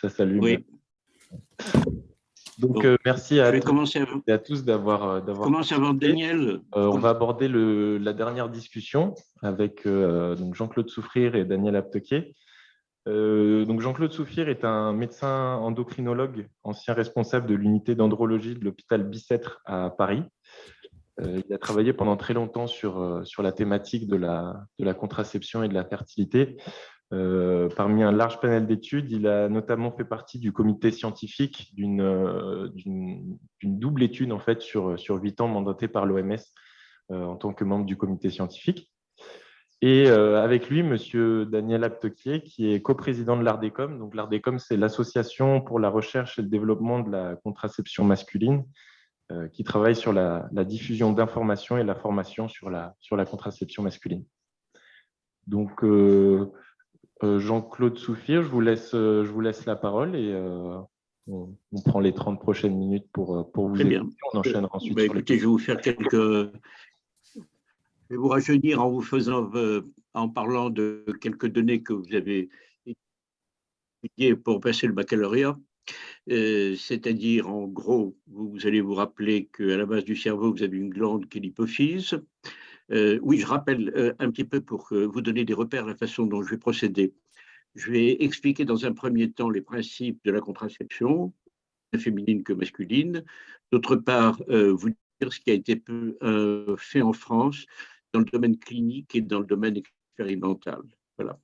ça s'allume. Oui. Donc, euh, merci à, tous, à tous d'avoir. Commence avant Daniel. on va aborder le, la dernière discussion avec Jean-Claude Souffrir et Daniel Aptoquet. donc Jean-Claude Souffrir est un médecin endocrinologue, ancien responsable de l'unité d'andrologie de l'hôpital Bicêtre à Paris. Euh, il a travaillé pendant très longtemps sur, euh, sur la thématique de la, de la contraception et de la fertilité. Euh, parmi un large panel d'études, il a notamment fait partie du comité scientifique d'une double étude en fait, sur, sur 8 ans mandatée par l'OMS en tant que membre du comité scientifique. Et avec lui, M. Daniel Aptoquier, qui est coprésident de l'ARDECOM. Donc, l'ARDECOM, c'est l'Association pour la recherche et le développement de la contraception masculine, euh, qui travaille sur la, diffusion d'informations et la formation sur la, sur la contraception masculine. Donc, euh, euh, Jean-Claude Souffir, je vous, laisse, je vous laisse la parole et on, prend les 30 prochaines minutes pour, pour vous Très On enchaînera ensuite. Bah, écoutez, je vais vous faire quelques. Je vais vous rajeunir en vous faisant, en parlant de quelques données que vous avez étudiées pour passer le baccalauréat. Euh, c'est-à-dire, en gros, vous, allez vous rappeler qu'à la base du cerveau, vous avez une glande qui est l'hypophyse. Euh, oui, je rappelle euh, un petit peu pour vous donner des repères la façon dont je vais procéder. Je vais expliquer dans un premier temps les principes de la contraception, féminine que masculine. D'autre part, vous dire ce qui a été fait en France dans le domaine clinique et dans le domaine expérimental. Voilà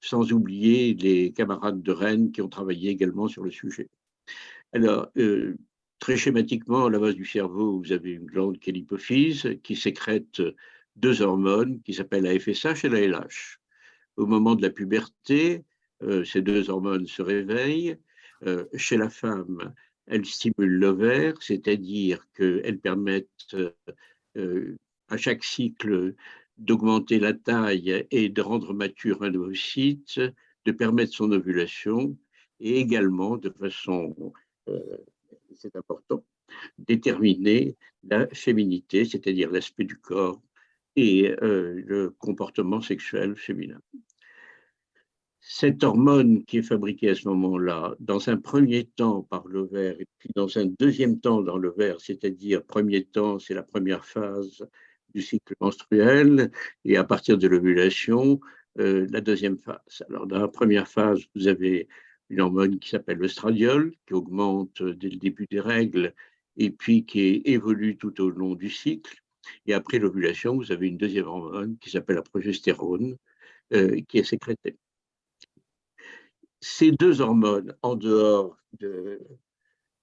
sans oublier les camarades de Rennes qui ont travaillé également sur le sujet. Alors, euh, très schématiquement, à la base du cerveau, vous avez une glande qui est l'hypophyse, qui sécrète deux hormones qui s'appellent la FSH et la LH. Au moment de la puberté, euh, ces deux hormones se réveillent. Euh, chez la femme, elles stimulent l'ovaire, c'est-à-dire qu'elles permettent à chaque cycle d'augmenter la taille et de rendre mature un ovocyte, de permettre son ovulation et également, de façon, euh, c'est important, déterminer la féminité, c'est-à-dire l'aspect du corps et euh, le comportement sexuel féminin. Cette hormone qui est fabriquée à ce moment-là, dans un premier temps par l'ovaire et puis dans un deuxième temps dans l'ovaire, c'est-à-dire premier temps, c'est la première phase, du cycle menstruel et à partir de l'ovulation, euh, la deuxième phase. Alors, dans la première phase, vous avez une hormone qui s'appelle le qui augmente dès le début des règles et puis qui évolue tout au long du cycle. Et après l'ovulation, vous avez une deuxième hormone qui s'appelle la progestérone, euh, qui est sécrétée. Ces deux hormones, en dehors de,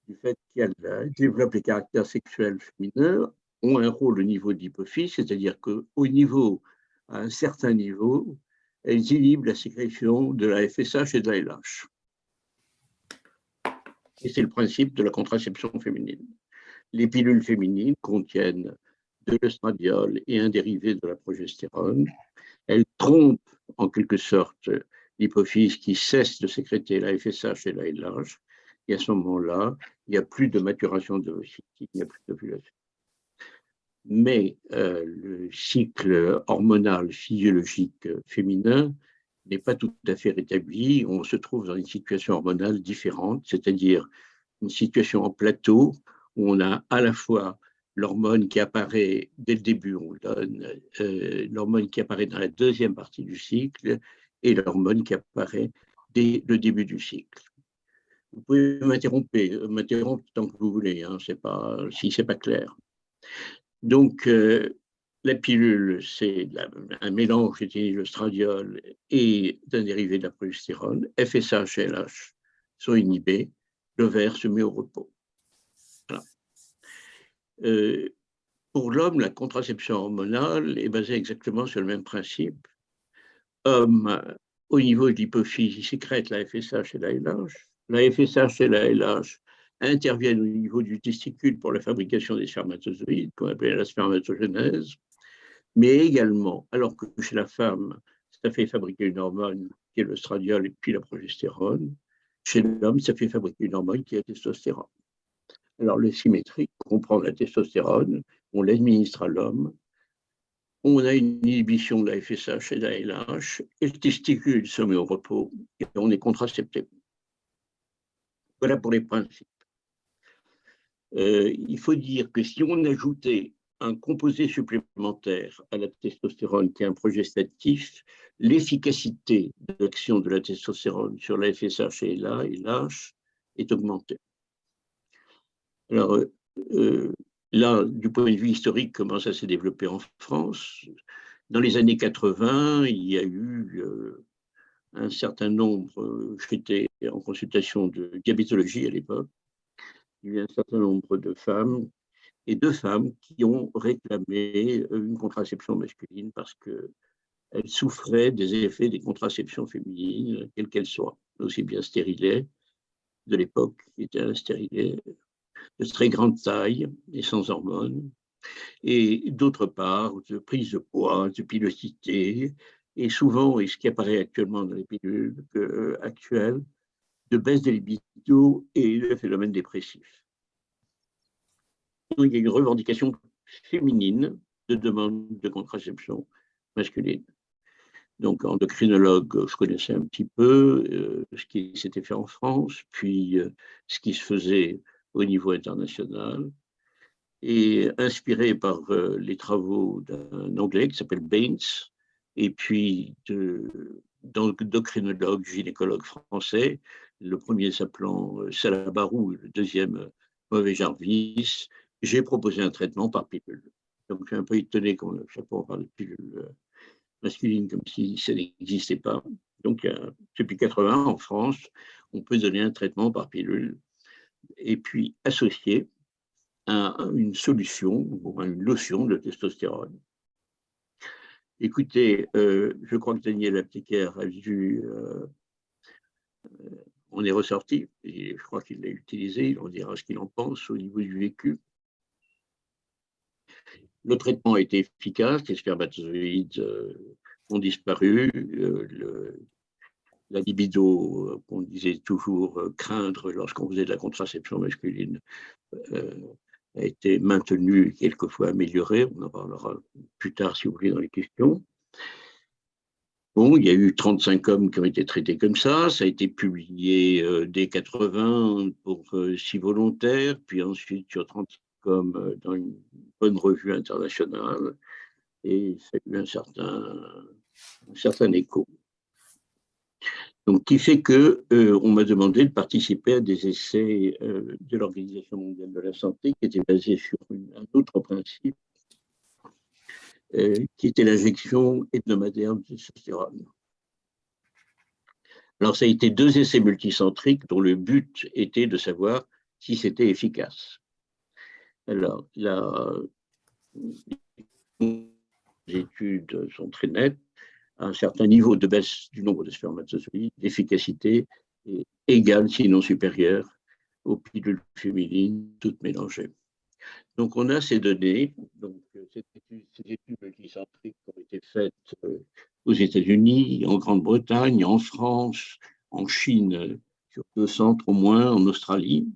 du fait qu'elles développent les caractères sexuels féminins, ont un rôle au niveau de l'hypophyse, c'est-à-dire qu'au niveau, à un certain niveau, elles inhibent la sécrétion de la FSH et de la LH. Et c'est le principe de la contraception féminine. Les pilules féminines contiennent de l'estradiol et un dérivé de la progestérone. Elles trompent en quelque sorte l'hypophyse qui cesse de sécréter la FSH et la LH. Et à ce moment-là, il n'y a plus de maturation de il n'y a plus d'ovulation mais euh, le cycle hormonal physiologique féminin n'est pas tout à fait rétabli. On se trouve dans une situation hormonale différente, c'est-à-dire une situation en plateau où on a à la fois l'hormone qui apparaît dès le début, on donne euh, l'hormone qui apparaît dans la deuxième partie du cycle et l'hormone qui apparaît dès le début du cycle. Vous pouvez m'interrompre, m'interrompre tant que vous voulez, hein, pas, si ce n'est pas clair. Donc, euh, la pilule, c'est un mélange d'éthényl et d'un dérivé de la progestérone. FSH et LH sont inhibés. L'ovaire se met au repos. Euh, pour l'homme, la contraception hormonale est basée exactement sur le même principe. Homme, au niveau de l'hypophyse, il sécrète la FSH et la LH. La FSH et la LH interviennent au niveau du testicule pour la fabrication des spermatozoïdes, qu'on appelle la spermatogenèse, mais également, alors que chez la femme, ça fait fabriquer une hormone qui est le stradiol et puis la progestérone, chez l'homme, ça fait fabriquer une hormone qui est la testostérone. Alors, le symétrique comprend la testostérone, on l'administre à l'homme, on a une inhibition de la FSH et de la LH, et le testicule se met au repos et on est contracepté. Voilà pour les principes. Euh, il faut dire que si on ajoutait un composé supplémentaire à la testostérone qui est un progestatif, l'efficacité de l'action de la testostérone sur la FSH et l'H est augmentée. Alors euh, euh, là, du point de vue historique, comment ça s'est développé en France? Dans les années 80, il y a eu un certain nombre, j'étais en consultation de diabétologie à l'époque, il y a eu un certain nombre de femmes et deux femmes qui ont réclamé une contraception masculine parce qu'elles souffraient des effets des contraceptions féminines, quelles qu'elles soient, aussi bien stérilées de l'époque, qui étaient un stérilet de très grande taille et sans hormones, et d'autre part, de prise de poids, de pilosité, et souvent, et ce qui apparaît actuellement dans les pilules euh, actuelles, de baisse des libido et de phénomène dépressif. Il y a une revendication féminine de demande de contraception masculine. Donc, endocrinologue, je connaissais un petit peu euh, ce qui s'était fait en France, puis euh, ce qui se faisait au niveau international. Et inspiré par les travaux d'un Anglais qui s'appelle Baines, et puis d'endocrinologue, gynécologue français, le premier s'appelant euh, Salabarou, le deuxième euh, Mauvais Jarvis, j'ai proposé un traitement par pilule. Donc je suis un peu étonné qu'on ne pas parle de pilule euh, masculine comme si ça n'existait pas. Donc depuis 80 en France, on peut donner un traitement par pilule et puis associé à une solution ou à une lotion de testostérone. Écoutez, euh, je crois que Daniel Appliquaire a vu, euh, euh, on est ressorti, je crois qu'il l'a utilisé, on dira ce qu'il en pense au niveau du vécu. Le traitement a été efficace, les spermatozoïdes ont disparu, la libido qu'on disait toujours craindre lorsqu'on faisait de la contraception masculine a été maintenu et quelquefois amélioré. On en parlera plus tard, si vous voulez, dans les questions. Bon, il y a eu 35 hommes qui ont été traités comme ça. Ça a été publié euh, dès 80 pour euh, six volontaires, puis ensuite sur 35 hommes euh, dans une bonne revue internationale. Et ça a eu certain, un certain écho. Donc, qui fait que euh, on m'a demandé de participer à des essais euh, de l'Organisation mondiale de la santé qui étaient basés sur un autre principe, euh, qui était l'injection hebdomadaire de testostérone. Alors, ça a été deux essais multicentriques dont le but était de savoir si c'était efficace. Alors, les études sont très nettes un certain niveau de baisse du nombre de spermatozoïdes, l'efficacité est égale, sinon supérieure, aux pilules féminines, toutes mélangées. Donc, on a ces données. Donc, ces études, multicentriques ont été faites euh, aux États-Unis, en Grande-Bretagne, en France, en Chine, sur deux centres au moins, en Australie.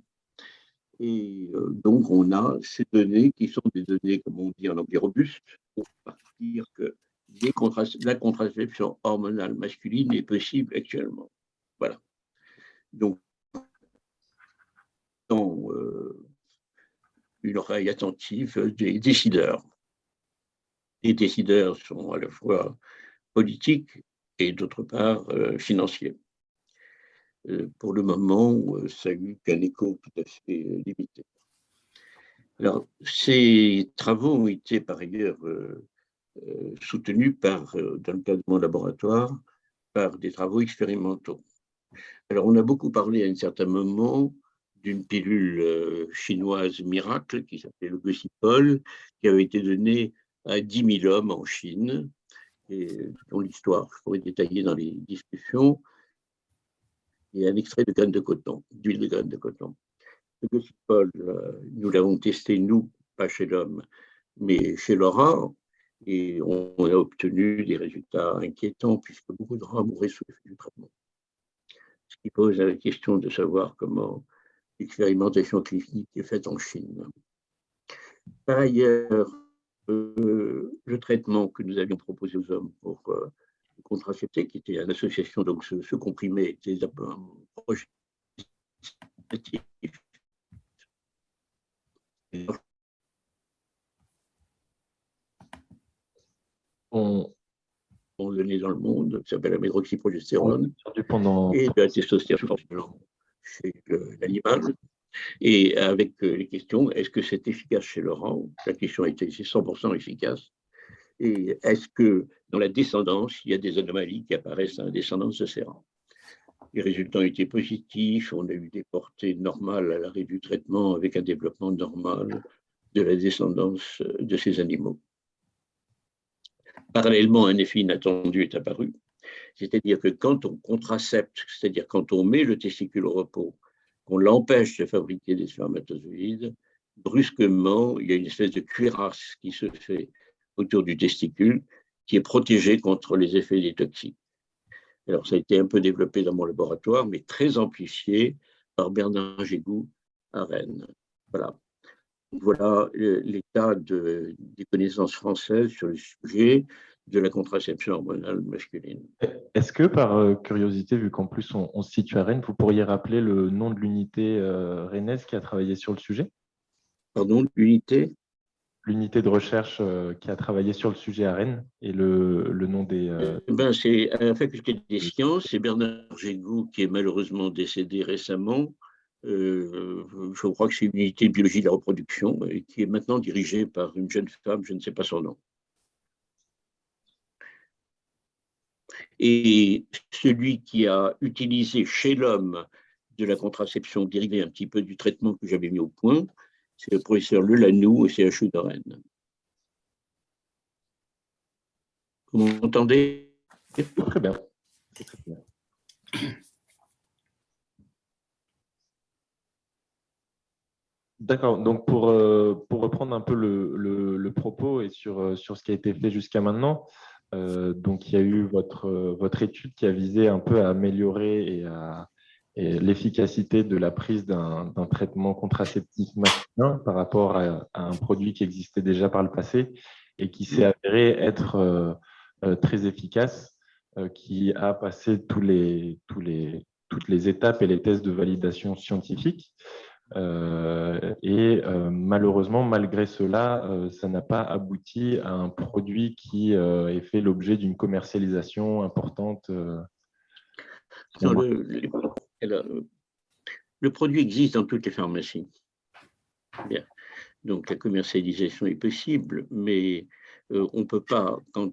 Et euh, donc, on a ces données qui sont des données, comme on dit en anglais, robustes, pour partir que la contraception hormonale masculine est possible actuellement. Voilà. Donc, dans, euh, une oreille attentive des décideurs. Les décideurs sont à la fois politiques et d'autre part euh, financiers. Euh, pour le moment, ça n'a eu qu'un écho tout à fait limité. Alors, ces travaux ont été par ailleurs soutenu par, euh, dans le cadre de mon laboratoire par des travaux expérimentaux. Alors, on a beaucoup parlé à un certain moment d'une pilule euh, chinoise miracle qui s'appelait le Gossipol, qui avait été donnée à 10 000 hommes en Chine, et dont l'histoire je pourrais détailler dans les discussions, et un extrait de graines de coton, d'huile de graines de coton. Le Gossipol, nous l'avons testé, nous, pas chez l'homme, mais chez Laura, et on a obtenu des résultats inquiétants puisque beaucoup de rats mouraient sous l'effet du traitement. Ce qui pose la question de savoir comment l'expérimentation clinique est faite en Chine. Par ailleurs, euh, le traitement que nous avions proposé aux hommes pour euh, contracepter, qui était une association, donc ce, comprimé était un projet On, dans le monde, qui s'appelle la médroxyprogestérone, et de la testostérone chez l'animal. Et avec euh, les questions, est-ce que c'est efficace chez Laurent La question a été 100% efficace. Et est-ce que dans la descendance, il y a des anomalies qui apparaissent dans la descendance de ces rangs Les résultats ont été positifs, on a eu des portées normales à l'arrêt du traitement avec un développement normal de la descendance de ces animaux. Parallèlement, un effet inattendu est apparu, c'est-à-dire que quand on contracepte, c'est-à-dire quand on met le testicule au repos, qu'on l'empêche de fabriquer des spermatozoïdes, brusquement, il y a une espèce de cuirasse qui se fait autour du testicule qui est protégée contre les effets des toxiques. Alors, ça a été un peu développé dans mon laboratoire, mais très amplifié par Bernard Gégou à Rennes. Voilà. Voilà l'état de, des connaissances françaises sur le sujet de la contraception hormonale masculine. Est-ce que, par euh, curiosité, vu qu'en plus on, se situe à Rennes, vous pourriez rappeler le nom de l'unité euh, rennaise qui a travaillé sur le sujet? Pardon, l'unité? L'unité de recherche euh, qui a travaillé sur le sujet à Rennes et le, le nom des... Ben, c'est à la faculté des sciences, c'est Bernard Gégou qui est malheureusement décédé récemment, euh, je crois que c'est une unité de biologie de la reproduction et qui est maintenant dirigée par une jeune femme, je ne sais pas son nom. Et celui qui a utilisé chez l'homme de la contraception dérivée un petit peu du traitement que j'avais mis au point, c'est le professeur Lelanou au CHU de Rennes. Vous m'entendez? Très bien. Très bien. D'accord. Donc, pour, euh, pour reprendre un peu le, le, propos et sur, euh, sur ce qui a été fait jusqu'à maintenant, euh, donc il y a eu votre, votre étude qui a visé un peu à améliorer et l'efficacité de la prise d'un traitement contraceptif masculin par rapport à, un produit qui existait déjà par le passé et qui s'est avéré être très efficace, qui a passé tous les, les, toutes les étapes et les tests de validation scientifique. Euh, et euh, malheureusement, malgré cela, euh, ça n'a pas abouti à un produit qui ait fait l'objet d'une commercialisation importante. le, produit existe dans toutes les pharmacies. Donc la commercialisation est possible, mais on ne peut pas, quand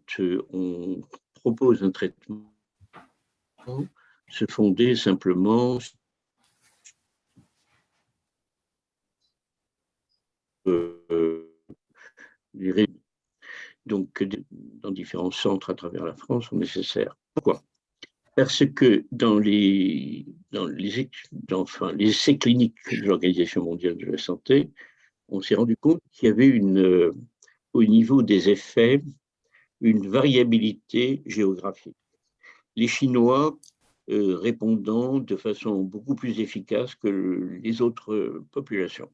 on propose un traitement, se fonder simplement donc dans différents centres à travers la France sont nécessaires. Pourquoi? Parce que dans les, essais cliniques de l'Organisation mondiale de la santé, on s'est rendu compte qu'il y avait une, au niveau des effets une variabilité géographique. Les Chinois euh, répondant de façon beaucoup plus efficace que les autres populations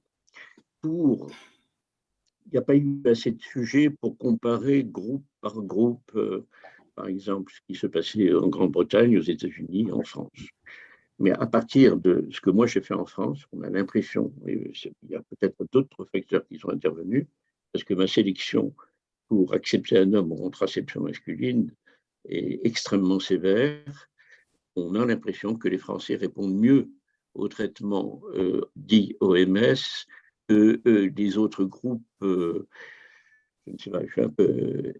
il n'y a pas eu assez de sujets pour comparer groupe par groupe, euh, par exemple, ce qui se passait en Grande-Bretagne, aux États-Unis, en France. Mais à partir de ce que moi j'ai fait en France, on a l'impression, il y a peut-être d'autres facteurs qui sont intervenus, parce que ma sélection pour accepter un homme en contraception masculine est extrêmement sévère. On a l'impression que les Français répondent mieux au traitement euh, dit OMS euh, des autres groupes, euh, je ne sais pas, je suis un peu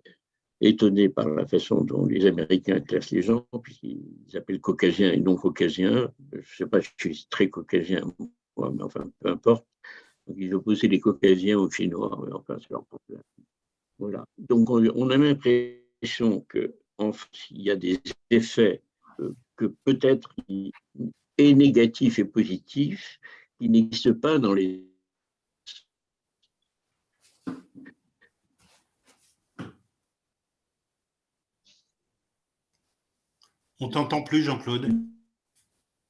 étonné par la façon dont les Américains classent les gens, puisqu'ils appellent caucasiens et non caucasiens. Je ne sais pas, je suis très caucasien, moi, mais enfin, peu importe. Ils opposaient les caucasiens aux Chinois, enfin, c'est leur problème. Voilà. Donc, on, a l'impression qu'il y a des effets euh, que peut-être et négatifs et positifs qui n'existent pas dans les On t'entend plus, Jean-Claude.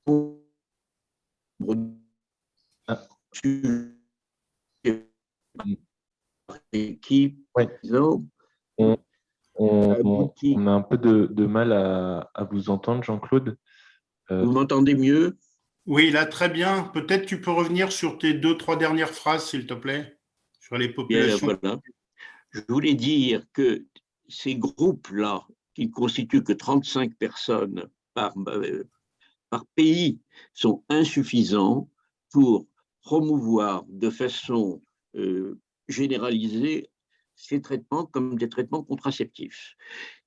On, a un peu de, mal à, vous entendre, Jean-Claude. Euh, vous m'entendez mieux? Oui, là, très bien. Peut-être tu peux revenir sur tes deux, trois dernières phrases, s'il te plaît, sur les populations. Je voulais dire que ces groupes-là, qui ne constituent que 35 personnes par, euh, par pays, sont insuffisants pour promouvoir de façon euh, généralisée ces traitements comme des traitements contraceptifs.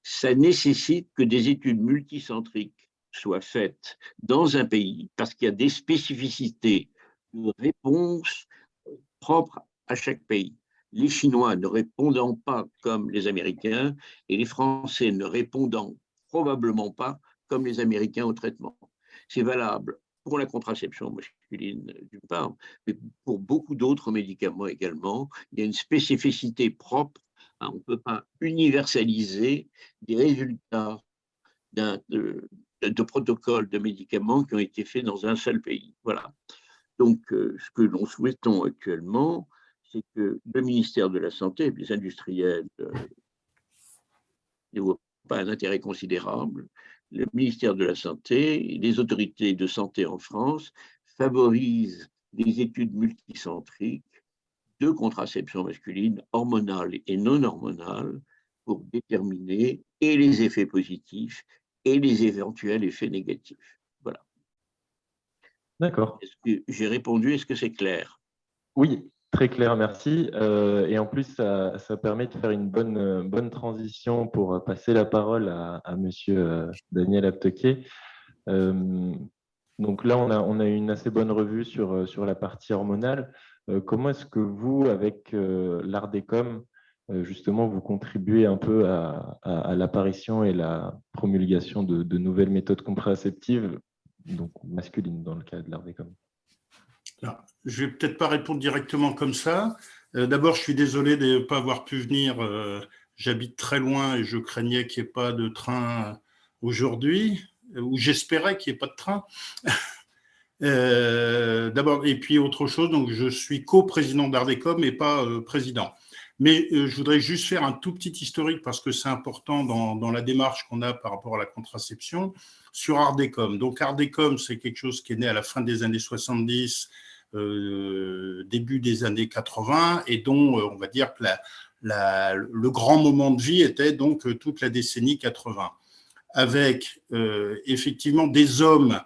Ça nécessite que des études multicentriques soient faites dans un pays parce qu'il y a des spécificités de réponse propres à chaque pays. Les Chinois ne répondant pas comme les Américains et les Français ne répondant probablement pas comme les Américains au traitement. C'est valable pour la contraception masculine d'une part, mais pour beaucoup d'autres médicaments également. Il y a une spécificité propre. On ne peut pas universaliser des résultats de, de, protocoles de médicaments qui ont été faits dans un seul pays. Voilà. Donc, euh, ce que nous souhaitons actuellement, c'est que le ministère de la Santé, les industriels euh, ne voient pas un intérêt considérable, le ministère de la Santé et les autorités de santé en France favorisent des études multicentriques de contraception masculine, hormonale et non hormonale, pour déterminer et les effets positifs et les éventuels effets négatifs. Voilà. D'accord. J'ai répondu? Est-ce que c'est clair? Oui, Très clair, merci. Euh, et en plus, ça, permet de faire une bonne, bonne transition pour passer la parole à, à Monsieur euh, Daniel Aptequet. Euh, donc là, on a, on a une assez bonne revue sur, la partie hormonale. comment est-ce que vous, avec l'ARDECOM, justement, vous contribuez un peu à, l'apparition et la promulgation de, nouvelles méthodes contraceptives, donc masculines dans le cas de je ne vais peut-être pas répondre directement comme ça. Euh, d'abord, je suis désolé de ne pas avoir pu venir. Euh, j'habite très loin et je craignais qu'il n'y ait pas de train aujourd'hui, ou j'espérais qu'il n'y ait pas de train. Euh, d'abord, et puis autre chose, donc je suis co-président d'Ardecom et pas président. Mais je voudrais juste faire un tout petit historique parce que c'est important dans, la démarche qu'on a par rapport à la contraception sur Ardecom. Donc Ardecom, c'est quelque chose qui est né à la fin des années 70 euh, début des années 80 et dont euh, on va dire que le grand moment de vie était donc euh, toute la décennie 80, avec effectivement des hommes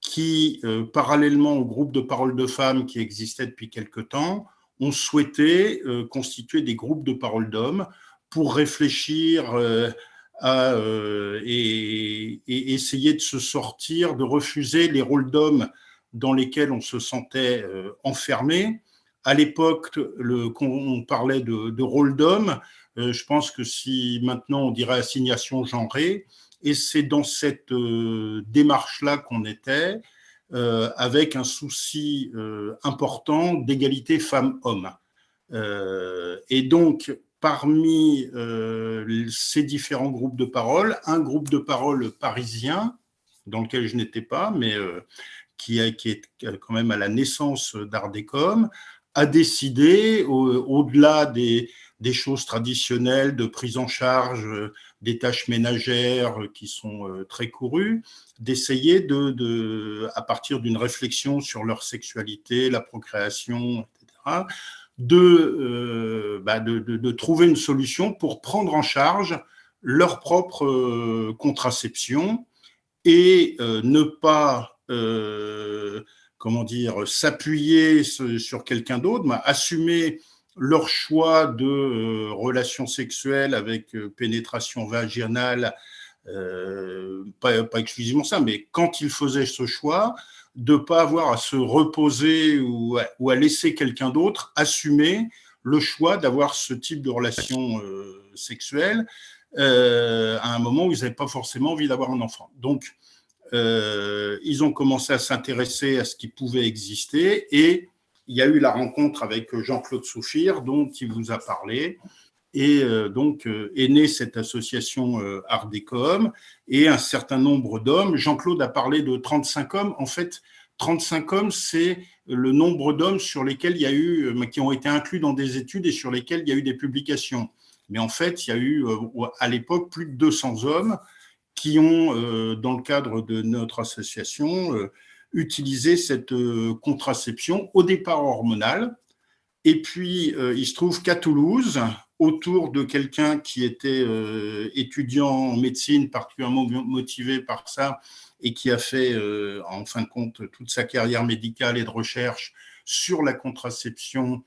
qui, parallèlement au groupe de parole de femmes qui existait depuis quelque temps, ont souhaité constituer des groupes de parole d'hommes pour réfléchir à, et, et, essayer de se sortir, de refuser les rôles d'hommes dans lesquels on se sentait euh, enfermé. À l'époque, on parlait de, rôle d'homme. Euh, je pense que si maintenant on dirait assignation genrée, et c'est dans cette euh, démarche-là qu'on était, avec un souci important d'égalité femmes-hommes. et donc, parmi ces différents groupes de parole, un groupe de parole parisien, dans lequel je n'étais pas, mais qui, est quand même à la naissance d'Ardecom, a décidé, au-delà des, choses traditionnelles de prise en charge des tâches ménagères qui sont euh, très courues, d'essayer, de, à partir d'une réflexion sur leur sexualité, la procréation, etc., euh, bah, de, de, trouver une solution pour prendre en charge leur propre euh, contraception et ne pas comment dire, s'appuyer sur quelqu'un d'autre, mais assumer leur choix de euh, relations sexuelles avec euh, pénétration vaginale, pas, pas, exclusivement ça, mais quand ils faisaient ce choix, de ne pas avoir à se reposer ou à, laisser quelqu'un d'autre assumer le choix d'avoir ce type de relation sexuelle à un moment où ils n'avaient pas forcément envie d'avoir un enfant. Donc, euh, ils ont commencé à s'intéresser à ce qui pouvait exister et il y a eu la rencontre avec Jean-Claude Souffir, dont il vous a parlé, et euh, donc euh, est née cette association Ardecom et un certain nombre d'hommes. Jean-Claude a parlé de 35 hommes. En fait, 35 hommes, c'est le nombre d'hommes sur lesquels il y a eu, qui ont été inclus dans des études et sur lesquels il y a eu des publications. Mais en fait, il y a eu à l'époque plus de 200 hommes qui ont, euh, dans le cadre de notre association, euh, utiliser cette contraception au départ hormonale. Et puis, il se trouve qu'à Toulouse, autour de quelqu'un qui était étudiant en médecine, particulièrement motivé par ça, et qui a fait, en fin de compte, toute sa carrière médicale et de recherche sur la contraception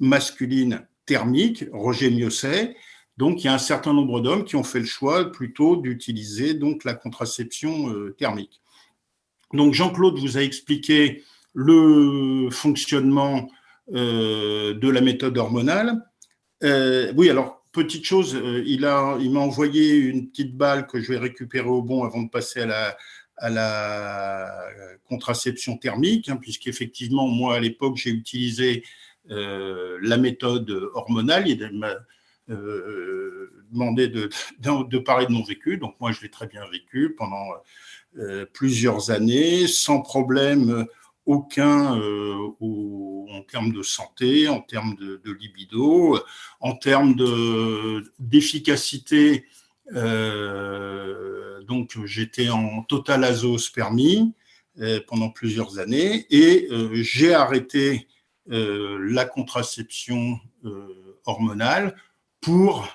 masculine thermique, Roger Miosset. Donc, il y a un certain nombre d'hommes qui ont fait le choix plutôt d'utiliser donc la contraception euh, thermique. Donc, Jean-Claude vous a expliqué le fonctionnement euh, de la méthode hormonale. Euh, oui, alors, petite chose, il m'a envoyé une petite balle que je vais récupérer au bon avant de passer à la, contraception thermique, hein, puisqu'effectivement, moi, à l'époque, j'ai utilisé euh, la méthode hormonale. Il m'a euh, demandé de, parler de mon vécu. Donc moi, je l'ai très bien vécu pendant euh, plusieurs années, sans problème aucun en termes de santé, en termes de, libido, en termes d'efficacité. donc j'étais en total azospermie pendant plusieurs années et j'ai arrêté euh, la contraception euh, hormonale pour,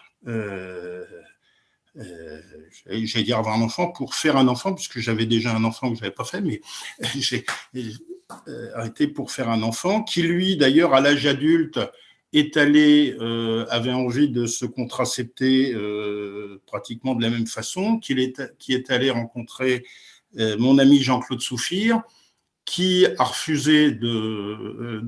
euh, j'allais dire avoir un enfant, pour faire un enfant, puisque j'avais déjà un enfant que je n'avais pas fait, mais j'ai arrêté pour faire un enfant, qui lui, d'ailleurs, à l'âge adulte, est allé, avait envie de se contracepter pratiquement de la même façon, qu'il est, qui est allé rencontrer mon ami Jean-Claude Souffire, qui a refusé de,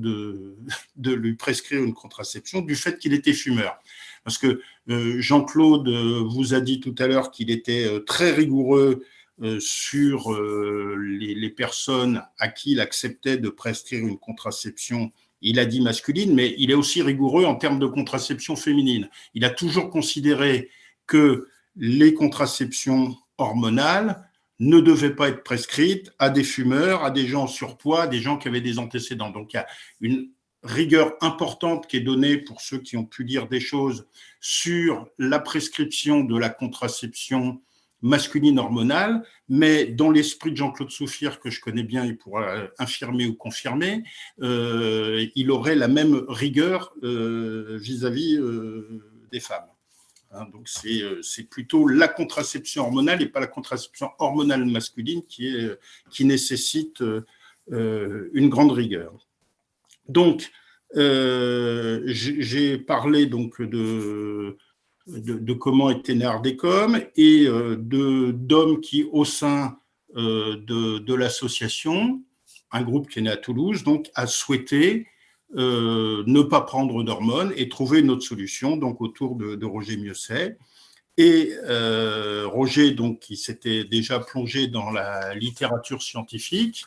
de, lui prescrire une contraception du fait qu'il était fumeur. Parce que euh, Jean-Claude euh, vous a dit tout à l'heure qu'il était euh, très rigoureux sur les, personnes à qui il acceptait de prescrire une contraception, il a dit masculine, mais il est aussi rigoureux en termes de contraception féminine. Il a toujours considéré que les contraceptions hormonales ne devait pas être prescrite à des fumeurs, à des gens en surpoids, à des gens qui avaient des antécédents. Donc il y a une rigueur importante qui est donnée pour ceux qui ont pu lire des choses sur la prescription de la contraception masculine hormonale, mais dans l'esprit de Jean-Claude Souffire, que je connais bien, il pourra infirmer ou confirmer, euh, il aurait la même rigueur euh, vis-à-vis euh, des femmes. Hein, donc c'est plutôt la contraception hormonale et pas la contraception hormonale masculine qui, est, qui nécessite une grande rigueur. Donc, euh, j'ai parlé donc de, comment était né et d'hommes qui, au sein de, de l'association, un groupe qui est né à Toulouse, donc a souhaité euh, ne pas prendre d'hormones et trouver une autre solution, donc autour de, Roger Mieuxet. Et euh, Roger, donc, qui s'était déjà plongé dans la littérature scientifique,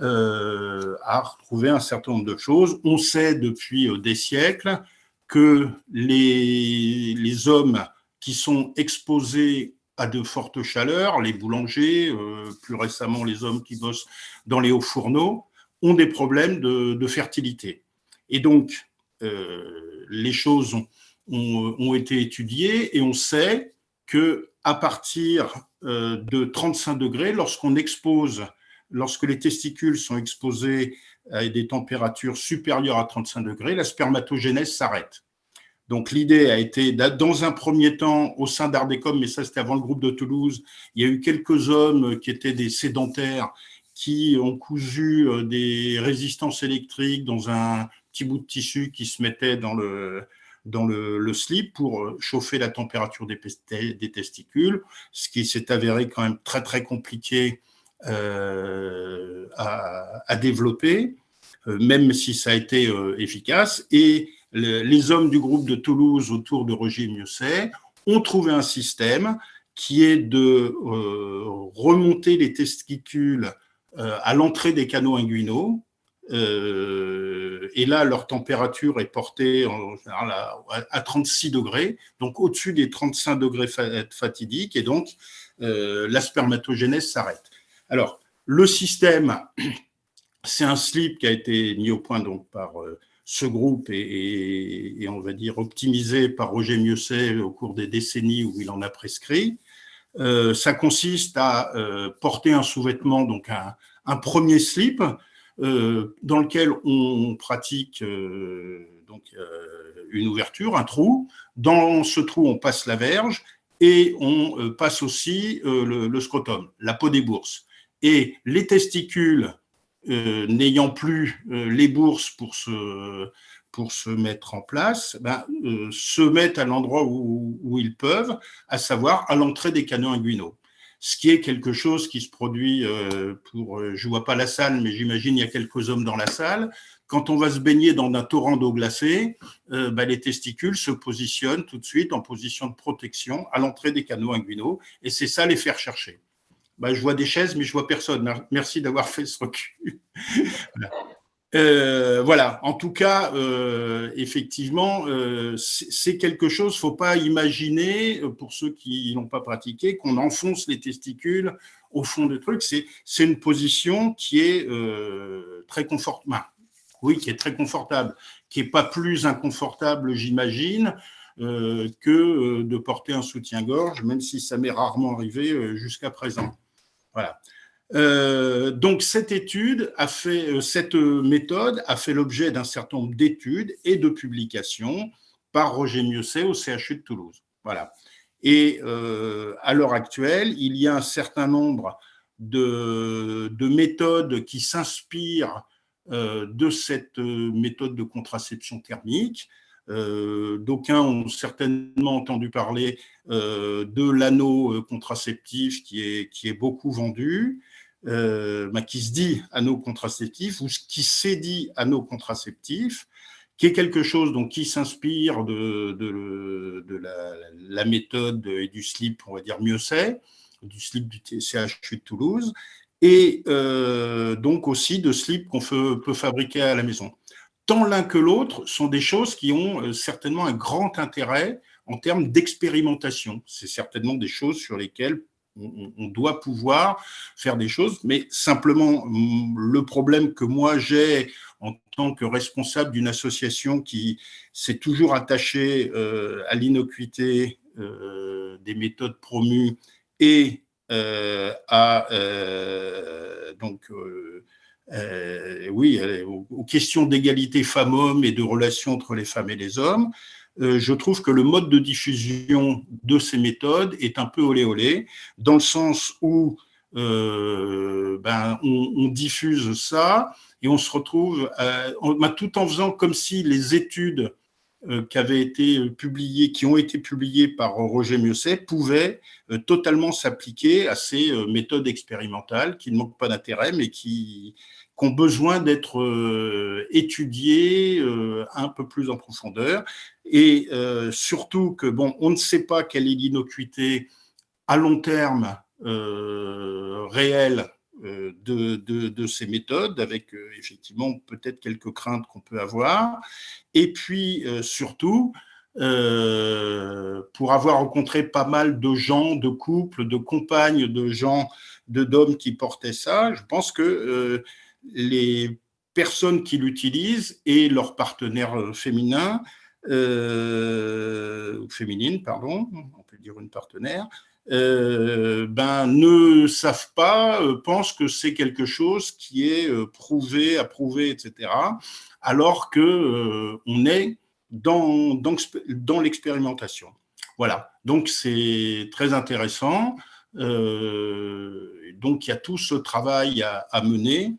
euh, a retrouvé un certain nombre de choses. On sait depuis des siècles que les, les hommes qui sont exposés à de fortes chaleurs, les boulangers, plus récemment les hommes qui bossent dans les hauts fourneaux, ont des problèmes de fertilité. Et donc, euh, les choses ont, été étudiées et on sait que à partir euh, de 35 degrés, lorsqu'on expose, lorsque les testicules sont exposés à des températures supérieures à 35 degrés, la spermatogénèse s'arrête. Donc l'idée a été, dans un premier temps, au sein d'Ardecom, mais ça c'était avant le groupe de Toulouse, il y a eu quelques hommes qui étaient des sédentaires qui ont cousu euh, des résistances électriques dans un petit bout de tissu qui se mettait dans le, dans le, slip pour euh, chauffer la température des, des testicules, ce qui s'est avéré quand même très très compliqué euh, à, développer, euh, même si ça a été efficace. Et les hommes du groupe de Toulouse autour de Roger Mieuxet ont trouvé un système qui est de remonter les testicules à l'entrée des canaux inguinaux, euh, et là, leur température est portée à, 36 degrés, donc au-dessus des 35 degrés fatidiques, et donc euh, la spermatogénèse s'arrête. Alors, le système, c'est un slip qui a été mis au point par euh, ce groupe et, on va dire optimisé par Roger Mieuxet au cours des décennies où il en a prescrit. ça consiste à porter un sous-vêtement, donc un, premier slip dans lequel on pratique donc, une ouverture, un trou. Dans ce trou, on passe la verge et on passe aussi le scrotum, la peau des bourses. Et les testicules n'ayant plus les bourses pour se, pour se mettre en place, ben, euh, se mettent à l'endroit où, ils peuvent, à savoir à l'entrée des canaux inguinaux. Ce qui est quelque chose qui se produit euh, pour, euh, je vois pas la salle, mais j'imagine il y a quelques hommes dans la salle. Quand on va se baigner dans un torrent d'eau glacée, ben, les testicules se positionnent tout de suite en position de protection à l'entrée des canaux inguinaux, et c'est ça les faire chercher. Ben, je vois des chaises, mais je vois personne. Merci d'avoir fait ce recul. Euh, voilà, en tout cas, euh, effectivement, euh, c'est quelque chose, faut pas imaginer, pour ceux qui n'ont pas pratiqué, qu'on enfonce les testicules au fond du truc. C'est une position qui est très confortable, oui, qui est très confortable, qui n'est pas plus inconfortable, j'imagine, que de porter un soutien-gorge, même si ça m'est rarement arrivé jusqu'à présent. Voilà. Euh, donc cette étude a fait, euh, cette méthode a fait l'objet d'un certain nombre d'études et de publications par Roger Mieuxet au CHU de Toulouse. Voilà. Et euh, à l'heure actuelle, il y a un certain nombre de méthodes qui s'inspirent de cette méthode de contraception thermique. D'aucuns ont certainement entendu parler de l'anneau contraceptif qui est, qui est beaucoup vendu. Euh, bah, qui se dit anneau contraceptif ou qui s'est dit anneau contraceptif, qui est quelque chose donc, qui s'inspire de, la, méthode et du slip, on va dire mieux c'est, du slip du CHU de Toulouse, et euh, donc aussi de slip qu'on peut, fabriquer à la maison. Tant l'un que l'autre sont des choses qui ont euh, certainement un grand intérêt en termes d'expérimentation. C'est certainement des choses sur lesquelles on, doit pouvoir faire des choses, mais simplement mm, le problème que moi j'ai en tant que responsable d'une association qui s'est toujours attachée euh, à l'innocuité euh, des méthodes promues et à donc oui aux questions d'égalité femmes-hommes et de relations entre les femmes et les hommes, euh, je trouve que le mode de diffusion de ces méthodes est un peu olé olé, dans le sens où euh, ben, on, diffuse ça et on se retrouve ben, tout en faisant comme si les études euh, qui avaient été publiées, qui ont été publiées par Roger Mieuxet, pouvaient totalement s'appliquer à ces méthodes expérimentales qui ne manquent pas d'intérêt, mais qui, qui ont besoin d'être euh, étudiés euh, un peu plus en profondeur. Et euh, surtout que bon, on ne sait pas quelle est l'innocuité à long terme réelle de, de, ces méthodes, avec effectivement peut-être quelques craintes qu'on peut avoir. Et puis surtout, pour avoir rencontré pas mal de gens, de couples, de compagnes, de gens, d'hommes qui portaient ça, je pense que les personnes qui l'utilisent et leurs partenaires féminins, euh, féminines, pardon, on peut dire une partenaire, euh, ben, ne savent pas, euh, pensent que c'est quelque chose qui est euh, prouvé, approuvé, etc., alors que on est dans, dans, l'expérimentation. Voilà, donc c'est très intéressant. donc il y a tout ce travail à, mener.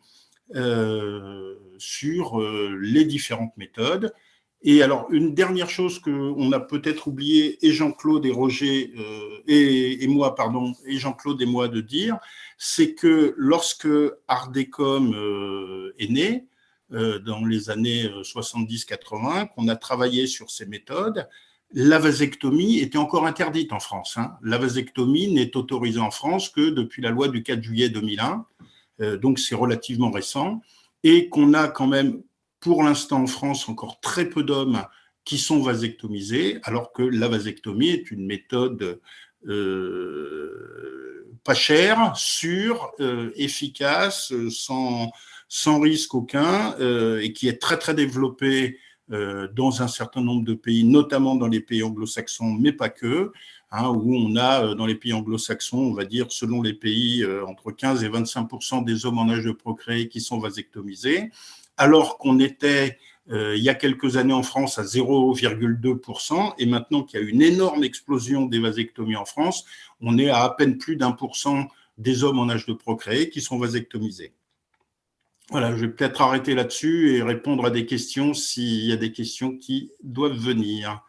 Sur les différentes méthodes. Et alors, une dernière chose qu'on a peut-être oublié, et Jean-Claude et Roger, euh, et, moi, Jean-Claude et moi de dire, c'est que lorsque Ardecom est né, dans les années 70-80, qu'on a travaillé sur ces méthodes, la vasectomie était encore interdite en France. Hein. La vasectomie n'est autorisée en France que depuis la loi du 4 juillet 2001. Euh, donc c'est relativement récent, et qu'on a quand même, pour l'instant en France, encore très peu d'hommes qui sont vasectomisés, alors que la vasectomie est une méthode euh, pas chère, sûre, euh, efficace, sans, sans risque aucun, et qui est très très développée dans un certain nombre de pays, notamment dans les pays anglo-saxons, mais pas que. hein, où on a, dans les pays anglo-saxons, on va dire, selon les pays, entre 15 et 25% des hommes en âge de procréer qui sont vasectomisés, alors qu'on était il y a quelques années en France à 0,2%, et maintenant qu'il y a une énorme explosion des vasectomies en France, on est à à peine plus d'un pour cent des hommes en âge de procréer qui sont vasectomisés. Voilà, je vais peut-être arrêter là-dessus et répondre à des questions s'il y a des questions qui doivent venir.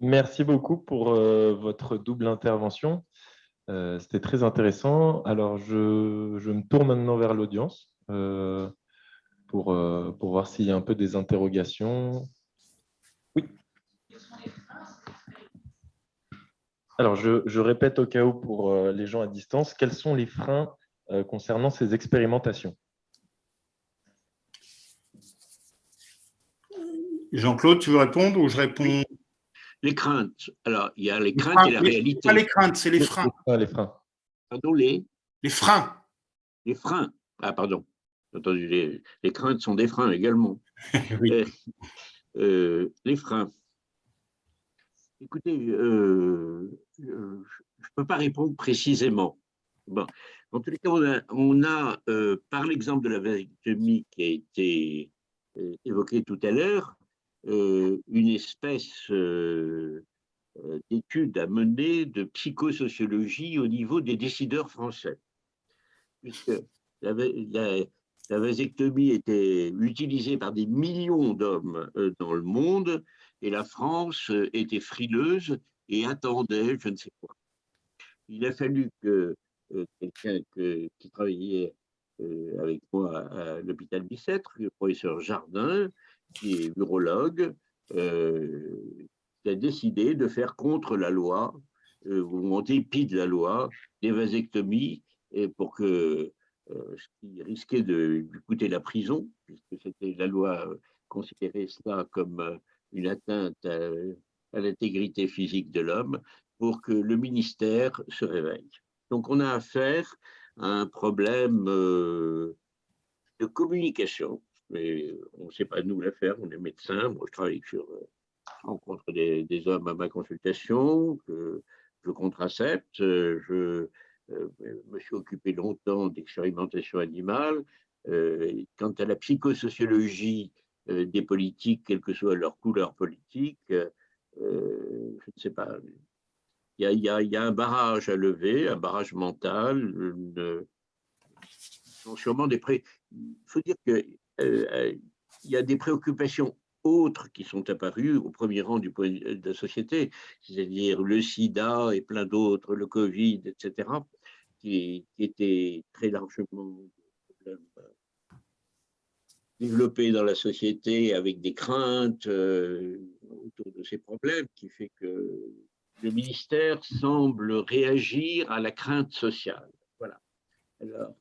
Merci beaucoup pour euh, votre double intervention. Euh, c'était très intéressant. Alors, je, me tourne maintenant vers l'audience euh, pour, pour voir s'il y a un peu des interrogations. Oui. Alors, je, je, répète au cas où pour les gens à distance, quels sont les freins concernant ces expérimentations? Jean-Claude, tu veux répondre ou je réponds? Les craintes. Alors, il y a les craintes et la réalité. Pas les craintes, c'est les freins. Les freins. Pardon, les Les freins. Les freins. Ah, pardon. Entendu, les, les craintes sont des freins également. oui. Euh, euh, les freins. Écoutez, euh, je ne peux pas répondre précisément. Bon. En tous les cas, on a, par l'exemple de la vasectomie qui a été évoqué tout à l'heure, une espèce d'étude à mener de psychosociologie au niveau des décideurs français. Puisque la, la, vasectomie était utilisée par des millions d'hommes dans le monde et la France était frileuse et attendait je ne sais quoi. Il a fallu que quelqu'un qui travaillait avec moi à l'hôpital Bicêtre, le professeur Jardin, qui est urologue, euh, a décidé de faire contre la loi, euh, ou en dépit de la loi, des vasectomies, pour que euh, ce qui risquait de lui coûter la prison, puisque c'était la loi considérait cela comme une atteinte à, l'intégrité physique de l'homme, pour que le ministère se réveille. Donc on a affaire à un problème de communication mais on ne sait pas nous la faire, on est médecin, moi je travaille sur, euh, je rencontre des, hommes à ma consultation, je contracepte, je euh, me suis occupé longtemps d'expérimentation animale. Euh, quant à la psychosociologie des politiques, quelle que soit leur couleur politique, je ne sais pas. Il y, a, un barrage à lever, un barrage mental, une, sûrement des pré... Il faut dire que euh, euh, il y a des préoccupations autres qui sont apparues au premier rang point de la société, c'est-à-dire le sida et plein d'autres, le Covid, etc., qui, étaient très largement euh, développés dans la société avec des craintes autour de ces problèmes, qui fait que le ministère semble réagir à la crainte sociale. Voilà. Alors,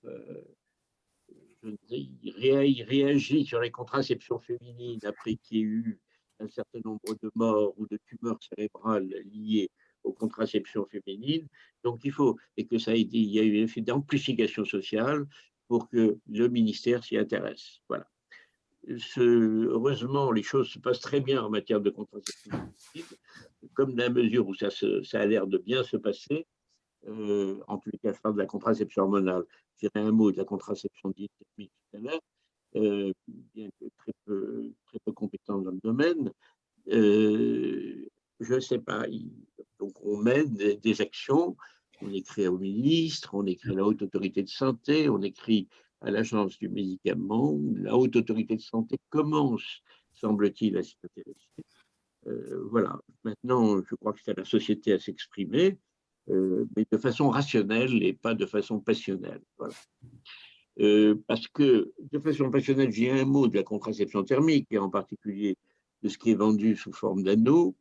il réagit sur les contraceptions féminines après qu'il y ait eu un certain nombre de morts ou de tumeurs cérébrales liées aux contraceptions féminines. Donc, il faut, et que ça a été, il y a eu un effet d'amplification sociale pour que le ministère s'y intéresse. Voilà. heureusement, les choses se passent très bien en matière de contraception féminine, comme dans la mesure où ça, ça a l'air de bien se passer, euh, en tous les cas, je parle de la contraception hormonale. Je dirais un mot de la contraception dite tout à l'heure, euh, bien que très peu, très peu compétent dans le domaine. Euh, je ne sais pas. donc, on mène des, actions. On écrit au ministre, on écrit à la haute autorité de santé, on écrit à l'agence du médicament. La haute autorité de santé commence, semble-t-il, à s'y intéresser. voilà. Maintenant, je crois que c'est à la société à s'exprimer. Euh, mais de façon rationnelle et pas de façon passionnelle. Euh, parce que de façon passionnelle, j'ai un mot de la contraception thermique, et en particulier de ce qui est vendu sous forme d'anneau.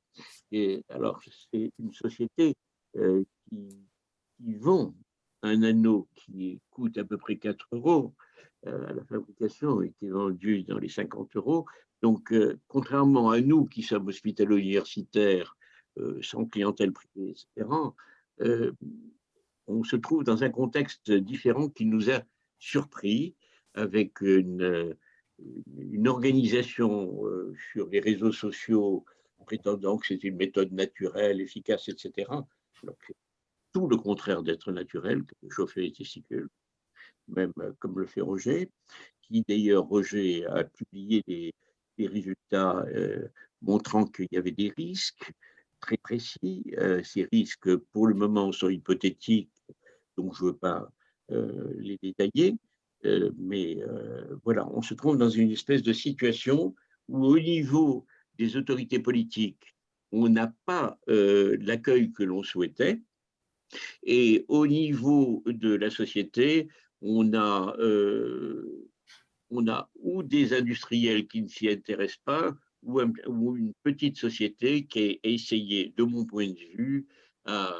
Et alors, c'est une société euh, qui, vend un anneau qui coûte à peu près 4 euros à la fabrication et qui est vendu dans les 50 euros. Donc, contrairement à nous qui sommes hospitalo-universitaires, sans clientèle privée, etc., euh, on se trouve dans un contexte différent qui nous a surpris avec une, organisation euh, sur les réseaux sociaux prétendant que c'est une méthode naturelle, efficace, etc. tout le contraire d'être naturel, chauffer les testicules, même comme le fait Roger, qui d'ailleurs, Roger a publié des, résultats montrant qu'il y avait des risques très précis. ces risques, pour le moment, sont hypothétiques, donc je ne veux pas les détailler. mais voilà, on se trouve dans une espèce de situation où au niveau des autorités politiques, on n'a pas l'accueil que l'on souhaitait, et au niveau de la société, on a, on a ou des industriels qui ne s'y intéressent pas, ou, une petite société qui a essayé, de mon point de vue, à,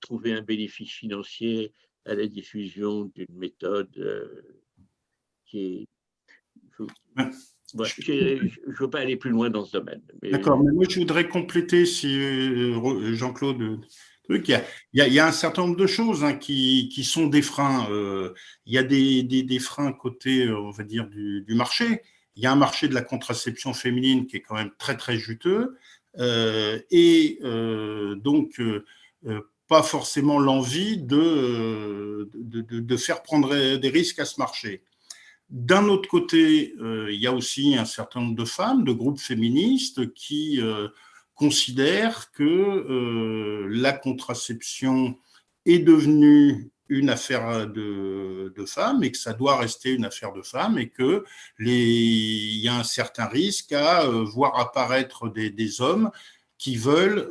trouver un bénéfice financier à la diffusion d'une méthode qui est je ne veux pas aller plus loin dans ce domaine. D'accord, mais moi je voudrais compléter, si euh, Jean-Claude, il y, a, il y, a, un certain nombre de choses hein, qui, qui, sont des freins. Euh, il y a des, des, des, freins côté, euh, on va dire, du, du, marché. Il y a un marché de la contraception féminine qui est quand même très, très juteux. Euh, et euh, donc, pas forcément l'envie de, de, faire prendre des risques à ce marché. D'un autre côté, euh, il y a aussi un certain nombre de femmes, de groupes féministes qui euh, considèrent que euh, la contraception est devenue une affaire de, femmes et que ça doit rester une affaire de femmes et que y a un certain risque à voir apparaître des, des hommes qui veulent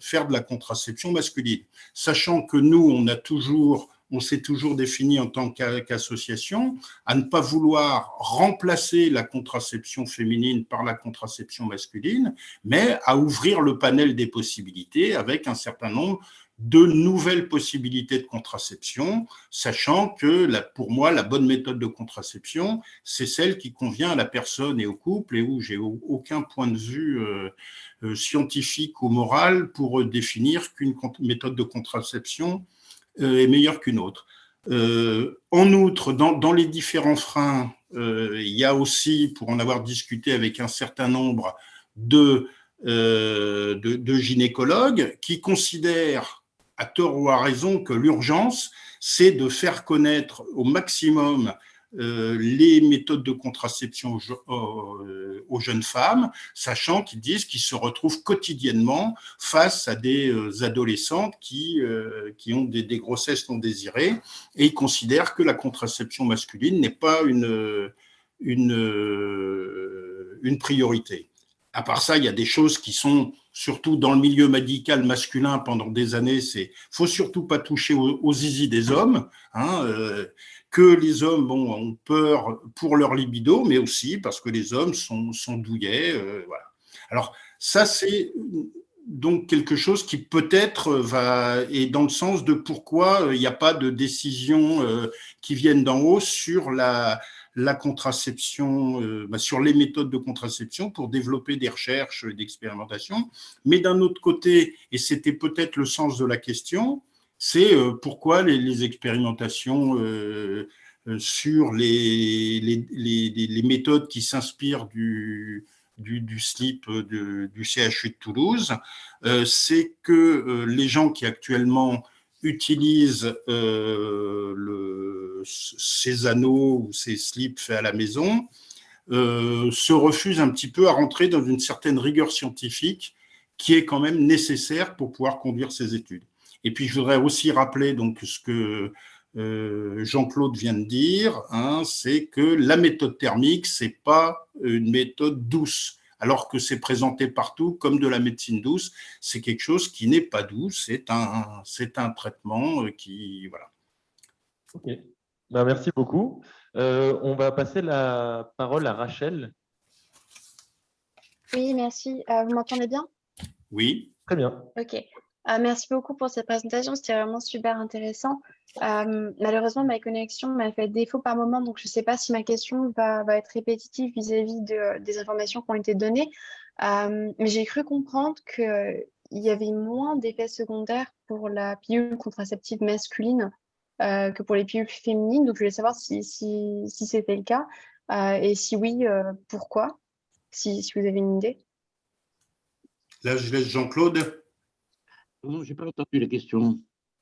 faire de la contraception masculine. Sachant que nous, on a toujours on s'est toujours défini en tant qu'association, à ne pas vouloir remplacer la contraception féminine par la contraception masculine, mais à ouvrir le panel des possibilités avec un certain nombre de nouvelles possibilités de contraception, sachant que pour moi, la bonne méthode de contraception, c'est celle qui convient à la personne et au couple et où j'ai aucun point de vue euh, euh, scientifique ou moral pour définir qu'une méthode de contraception euh, est meilleure qu'une autre. Euh, en outre, dans, les différents freins, euh, il y a aussi, pour en avoir discuté avec un certain nombre de gynécologues, qui considèrent, à tort ou à raison, que l'urgence, c'est de faire connaître au maximum euh, les méthodes de contraception euh, aux, jeunes femmes, sachant qu'ils disent qu'ils se retrouvent quotidiennement face à des euh, adolescentes qui, qui ont des, grossesses non désirées et ils considèrent que la contraception masculine n'est pas une, une, une priorité. À part ça, il y a des choses qui sont surtout dans le milieu médical masculin pendant des années, c'est faut surtout pas toucher aux, aux zizi des hommes. Hein, que les hommes ont peur pour leur libido, mais aussi parce que les hommes sont, douillets. Euh, voilà. Alors, ça, c'est donc quelque chose qui peut-être va est dans le sens de pourquoi euh, il n'y a pas de décision euh, qui viennent d'en haut sur la, la contraception, bah, sur les méthodes de contraception pour développer des recherches, d'expérimentation. Mais d'un autre côté, et c'était peut-être le sens de la question, c'est euh, pourquoi les, expérimentations euh, euh, sur les, les, méthodes qui s'inspirent du, du, slip du CHU de Toulouse, c'est que les gens qui actuellement utilisent le, ces anneaux ou ces slips faits à la maison se refusent un petit peu à rentrer dans une certaine rigueur scientifique qui est quand même nécessaire pour pouvoir conduire ces études. Et puis, je voudrais aussi rappeler donc ce que euh, Jean-Claude vient de dire, hein, c'est que la méthode thermique, c'est pas une méthode douce, alors que c'est présenté partout comme de la médecine douce. C'est quelque chose qui n'est pas doux, c'est un, c'est un traitement euh, qui, voilà. Ben, merci beaucoup. Euh, on va passer la parole à Rachel. Oui, merci. vous m'entendez bien? Oui. Très bien. Ok. Euh, merci beaucoup pour cette présentation, c'était vraiment super intéressant. Euh, malheureusement, ma connexion m'a fait défaut par moment, donc je ne sais pas si ma question va, être répétitive vis-à-vis de, des informations qui ont été données. Euh, mais j'ai cru comprendre qu'il y avait moins d'effets secondaires pour la pilule contraceptive masculine que pour les pilules féminines. Donc, je voulais savoir si, si, si c'était le cas. et si oui, pourquoi si, si, vous avez une idée. Là, je laisse Jean-Claude. Non, je n'ai pas entendu la question.